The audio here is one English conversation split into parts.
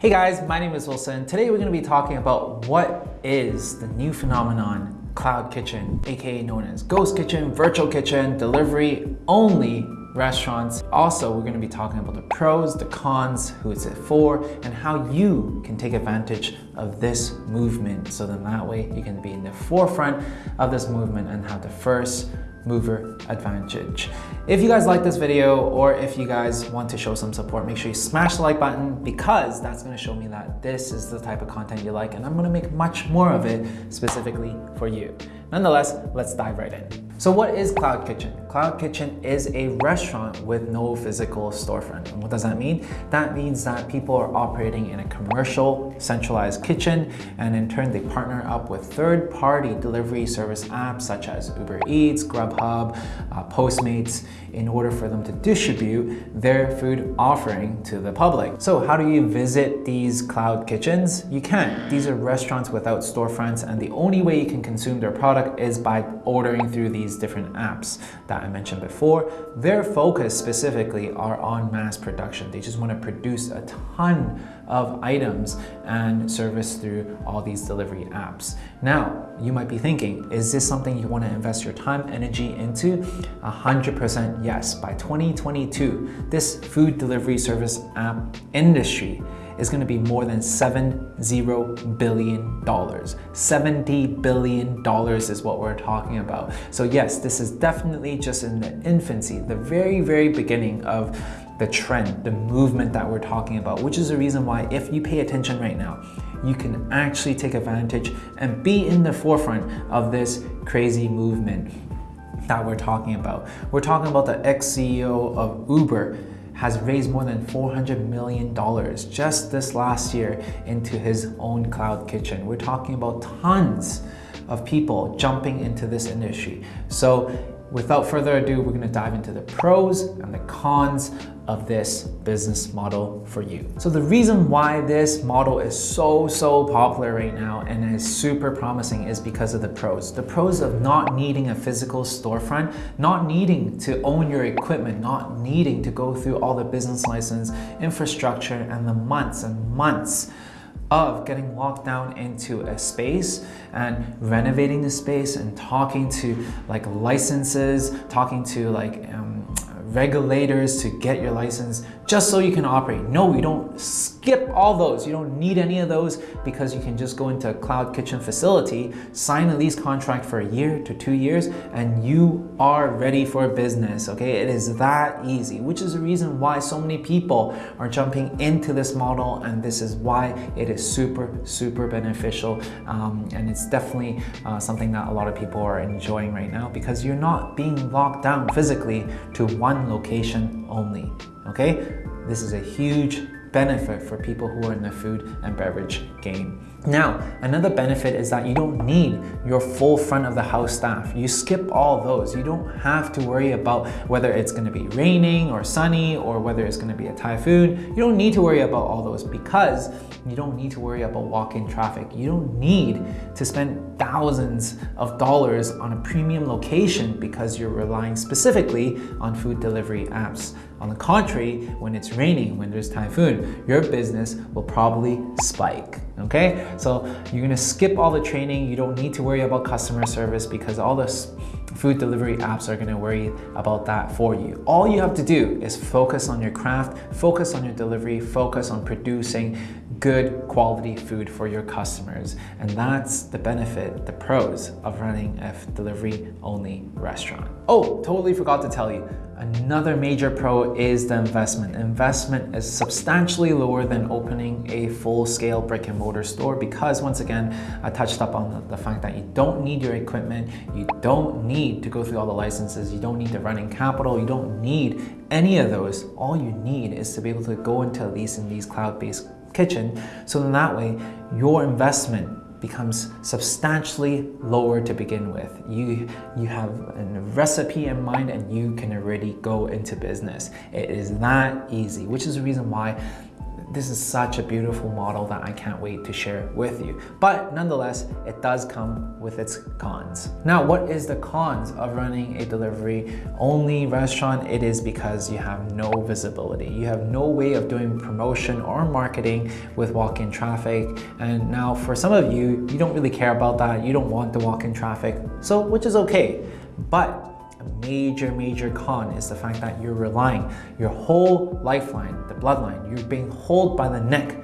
Hey guys, my name is Wilson. Today we're going to be talking about what is the new phenomenon Cloud Kitchen, aka known as Ghost Kitchen, Virtual Kitchen, delivery only restaurants. Also, we're going to be talking about the pros, the cons, who it's it for, and how you can take advantage of this movement. So then that way you can be in the forefront of this movement and have the first mover advantage. If you guys like this video or if you guys want to show some support, make sure you smash the like button because that's gonna show me that this is the type of content you like and I'm gonna make much more of it specifically for you. Nonetheless, let's dive right in. So what is Cloud Kitchen? Cloud Kitchen is a restaurant with no physical storefront. And what does that mean? That means that people are operating in a commercial centralized kitchen and in turn they partner up with third-party delivery service apps such as Uber Eats, Grubhub, uh, Postmates in order for them to distribute their food offering to the public. So how do you visit these cloud kitchens? You can't. These are restaurants without storefronts and the only way you can consume their product is by ordering through these different apps that I mentioned before. Their focus specifically are on mass production. They just want to produce a ton of items and service through all these delivery apps. Now, you might be thinking, is this something you want to invest your time, energy into? 100% yes. By 2022, this food delivery service app industry is going to be more than $70 billion. $70 billion is what we're talking about. So yes, this is definitely just in the infancy, the very, very beginning of the trend, the movement that we're talking about, which is the reason why if you pay attention right now, you can actually take advantage and be in the forefront of this crazy movement that we're talking about. We're talking about the ex-CEO of Uber has raised more than $400 million just this last year into his own cloud kitchen. We're talking about tons of people jumping into this industry. So without further ado, we're gonna dive into the pros and the cons of this business model for you. So the reason why this model is so, so popular right now and is super promising is because of the pros. The pros of not needing a physical storefront, not needing to own your equipment, not needing to go through all the business license, infrastructure, and the months and months of getting locked down into a space and renovating the space and talking to like licenses, talking to like um, regulators to get your license just so you can operate. No, you don't skip all those. You don't need any of those because you can just go into a cloud kitchen facility, sign a lease contract for a year to two years, and you are ready for business, okay? It is that easy, which is the reason why so many people are jumping into this model and this is why it is super, super beneficial. Um, and it's definitely uh, something that a lot of people are enjoying right now because you're not being locked down physically to one location only, okay? This is a huge benefit for people who are in the food and beverage game. Now, another benefit is that you don't need your full front of the house staff. You skip all those. You don't have to worry about whether it's gonna be raining or sunny or whether it's gonna be a typhoon. You don't need to worry about all those because you don't need to worry about walk-in traffic. You don't need to spend thousands of dollars on a premium location because you're relying specifically on food delivery apps. On the contrary, when it's raining, when there's typhoon, your business will probably spike, okay? So you're gonna skip all the training. You don't need to worry about customer service because all the food delivery apps are gonna worry about that for you. All you have to do is focus on your craft, focus on your delivery, focus on producing good quality food for your customers. And that's the benefit, the pros of running a delivery only restaurant. Oh, totally forgot to tell you, Another major pro is the investment. Investment is substantially lower than opening a full-scale brick and mortar store because once again, I touched up on the, the, fact that you don't need your equipment, you don't need to go through all the licenses, you don't need the running capital, you don't need any of those. All you need is to be able to go into least in these cloud-based kitchen so in that way your investment becomes substantially lower to begin with. You, you have a recipe in mind and you can already go into business. It is that easy, which is the reason why this is such a beautiful model that I can't wait to share with you. But nonetheless, it does come with its cons. Now, what is the cons of running a delivery only restaurant? It is because you have no visibility. You have no way of doing promotion or marketing with walk-in traffic. And now for some of you, you don't really care about that. You don't want the walk-in traffic, so which is okay. But a major, major con is the fact that you're relying your whole lifeline, the bloodline, you're being held by the neck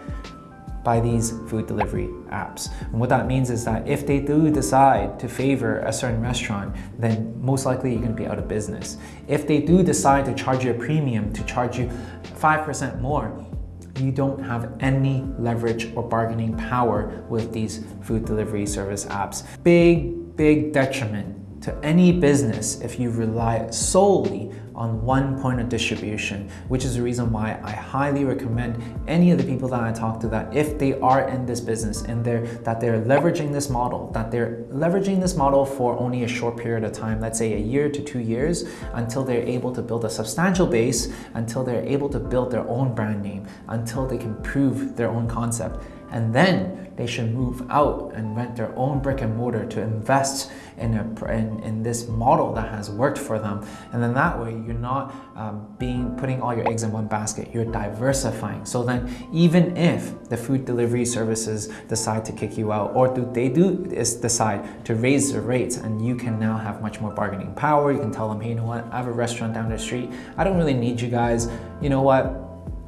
by these food delivery apps. And what that means is that if they do decide to favor a certain restaurant, then most likely you're gonna be out of business. If they do decide to charge you a premium, to charge you 5% more, you don't have any leverage or bargaining power with these food delivery service apps. Big, big detriment to any business if you rely solely on one point of distribution, which is the reason why I highly recommend any of the people that I talk to that if they are in this business and they're that they're leveraging this model, that they're leveraging this model for only a short period of time, let's say a year to two years, until they're able to build a substantial base, until they're able to build their own brand name, until they can prove their own concept. And then they should move out and rent their own brick and mortar to invest in, a, in, in this model that has worked for them. And then that way you're not um, being putting all your eggs in one basket, you're diversifying. So then even if the food delivery services decide to kick you out or do they do is decide to raise the rates and you can now have much more bargaining power, you can tell them, hey, you know what, I have a restaurant down the street, I don't really need you guys, you know what,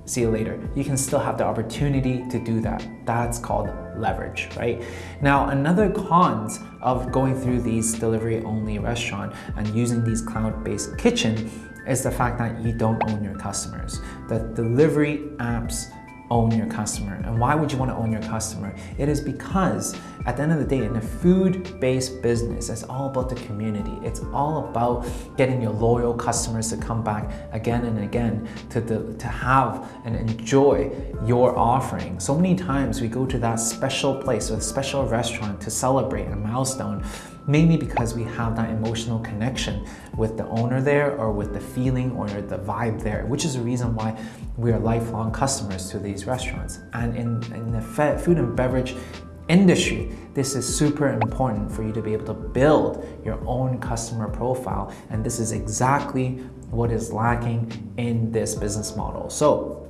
see you later. You can still have the opportunity to do that. That's called leverage, right? Now, another cons of going through these delivery only restaurant and using these cloud-based kitchen is the fact that you don't own your customers. The delivery apps own your customer. And why would you want to own your customer? It is because at the end of the day, in a food-based business, it's all about the community. It's all about getting your loyal customers to come back again and again to, the, to have and enjoy your offering. So many times we go to that special place or special restaurant to celebrate a milestone mainly because we have that emotional connection with the owner there or with the feeling or the vibe there, which is the reason why we are lifelong customers to these restaurants. And in, in the food and beverage industry, this is super important for you to be able to build your own customer profile. And this is exactly what is lacking in this business model. So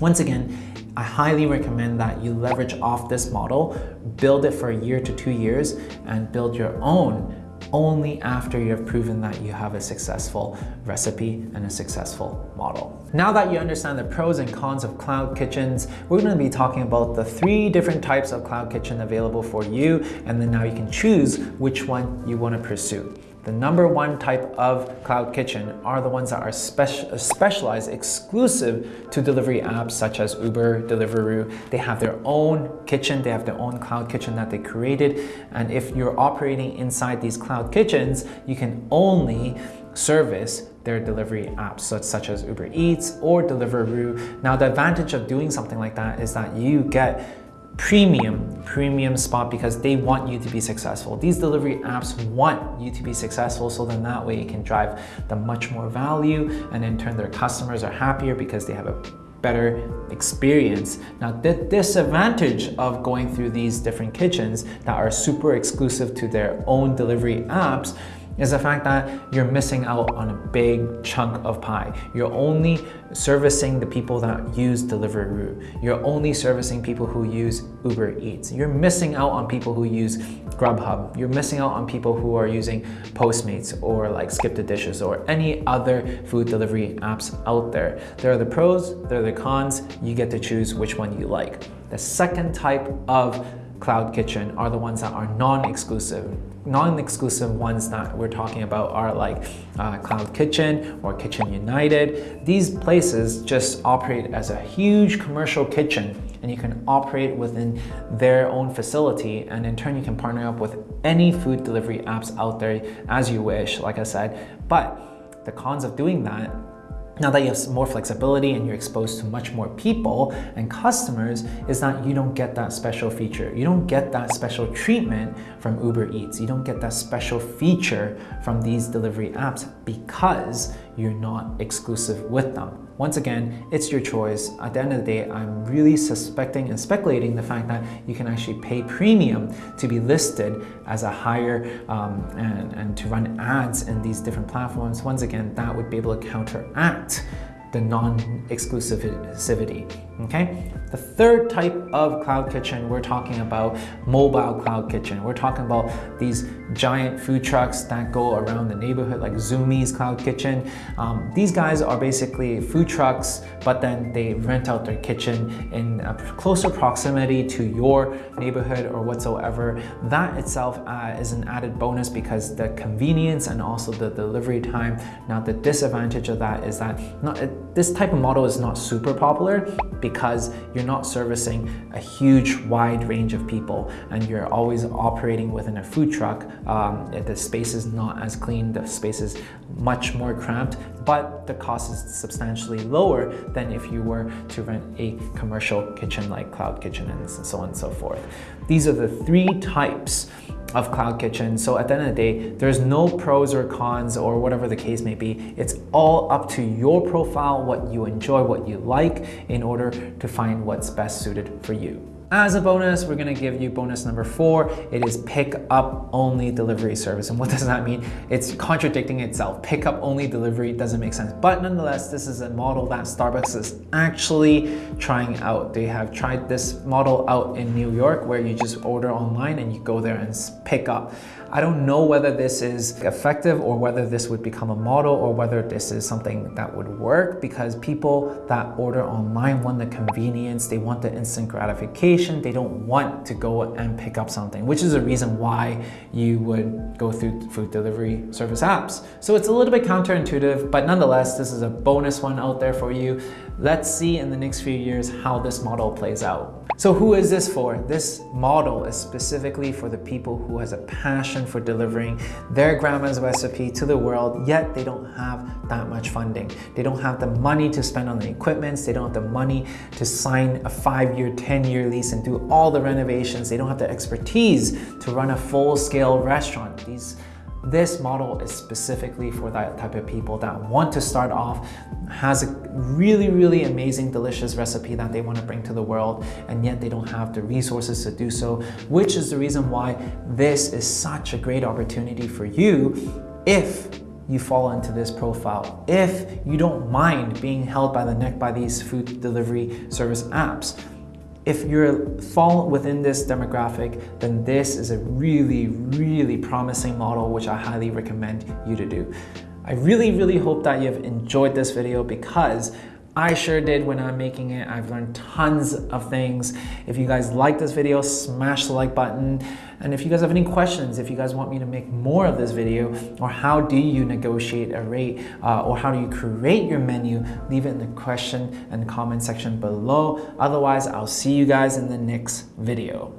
once again, I highly recommend that you leverage off this model, build it for a year to two years, and build your own only after you have proven that you have a successful recipe and a successful model. Now that you understand the pros and cons of cloud kitchens, we're going to be talking about the three different types of cloud kitchen available for you, and then now you can choose which one you want to pursue. The number one type of cloud kitchen are the ones that are speci specialized exclusive to delivery apps such as Uber, Deliveroo. They have their own kitchen, they have their own cloud kitchen that they created. And if you're operating inside these cloud kitchens, you can only service their delivery apps such, such as Uber Eats or Deliveroo. Now the advantage of doing something like that is that you get premium, premium spot because they want you to be successful. These delivery apps want you to be successful so then that way it can drive the much more value and in turn their customers are happier because they have a better experience. Now the disadvantage of going through these different kitchens that are super exclusive to their own delivery apps is the fact that you're missing out on a big chunk of pie. You're only servicing the people that use Deliveroo. You're only servicing people who use Uber Eats. You're missing out on people who use Grubhub. You're missing out on people who are using Postmates or like Skip the Dishes or any other food delivery apps out there. There are the pros, there are the cons. You get to choose which one you like. The second type of Cloud Kitchen are the ones that are non-exclusive. Non-exclusive ones that we're talking about are like uh, Cloud Kitchen or Kitchen United. These places just operate as a huge commercial kitchen and you can operate within their own facility and in turn you can partner up with any food delivery apps out there as you wish, like I said. But the cons of doing that now that you have more flexibility and you're exposed to much more people and customers is that you don't get that special feature. You don't get that special treatment from Uber Eats. You don't get that special feature from these delivery apps because you're not exclusive with them. Once again, it's your choice. At the end of the day, I'm really suspecting and speculating the fact that you can actually pay premium to be listed as a higher um, and, and to run ads in these different platforms. Once again, that would be able to counteract the non-exclusivity, okay? The third type of cloud kitchen, we're talking about mobile cloud kitchen. We're talking about these giant food trucks that go around the neighborhood like Zumiez Cloud Kitchen. Um, these guys are basically food trucks, but then they rent out their kitchen in a closer proximity to your neighborhood or whatsoever. That itself uh, is an added bonus because the convenience and also the delivery time. Now the disadvantage of that is that not, this type of model is not super popular because you're not servicing a huge wide range of people and you're always operating within a food truck. Um, the space is not as clean, the space is much more cramped, but the cost is substantially lower than if you were to rent a commercial kitchen like Cloud Kitchen and so on and so forth. These are the three types of Cloud Kitchen. So at the end of the day, there's no pros or cons or whatever the case may be. It's all up to your profile, what you enjoy, what you like in order to find what's best suited for you. As a bonus, we're gonna give you bonus number four. It is pick up only delivery service. And what does that mean? It's contradicting itself. Pick up only delivery doesn't make sense. But nonetheless, this is a model that Starbucks is actually trying out. They have tried this model out in New York where you just order online and you go there and pick up. I don't know whether this is effective or whether this would become a model or whether this is something that would work because people that order online want the convenience, they want the instant gratification, they don't want to go and pick up something, which is a reason why you would go through food delivery service apps. So it's a little bit counterintuitive, but nonetheless, this is a bonus one out there for you. Let's see in the next few years how this model plays out. So who is this for? This model is specifically for the people who has a passion for delivering their grandma's recipe to the world, yet they don't have that much funding. They don't have the money to spend on the equipments. They don't have the money to sign a five-year, 10-year lease and do all the renovations. They don't have the expertise to run a full-scale restaurant. These this model is specifically for that type of people that want to start off, has a really, really amazing, delicious recipe that they want to bring to the world, and yet they don't have the resources to do so, which is the reason why this is such a great opportunity for you if you fall into this profile. If you don't mind being held by the neck by these food delivery service apps, if you fall within this demographic, then this is a really, really promising model, which I highly recommend you to do. I really, really hope that you've enjoyed this video because I sure did when I'm making it. I've learned tons of things. If you guys like this video, smash the like button. And if you guys have any questions, if you guys want me to make more of this video, or how do you negotiate a rate, uh, or how do you create your menu, leave it in the question and comment section below. Otherwise, I'll see you guys in the next video.